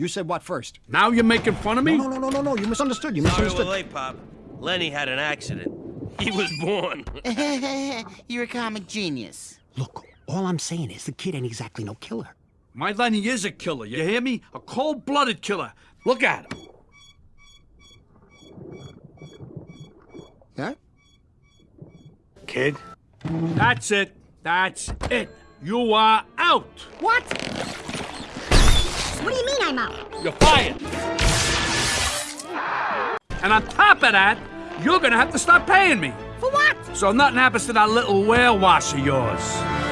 You said what first? Now you're making fun of me? No, no, no, no, no. You misunderstood. You Sorry misunderstood. we're late, Pop. Lenny had an accident. He was born. You're a comic genius. Look, all I'm saying is the kid ain't exactly no killer. My Lenny is a killer, you hear me? A cold-blooded killer. Look at him. Yeah? Kid? That's it. That's it. You are out. What? What do you mean I'm out? You're fired. And on top of that, you're gonna have to stop paying me. For what? So nothing happens to that little whale wash of yours.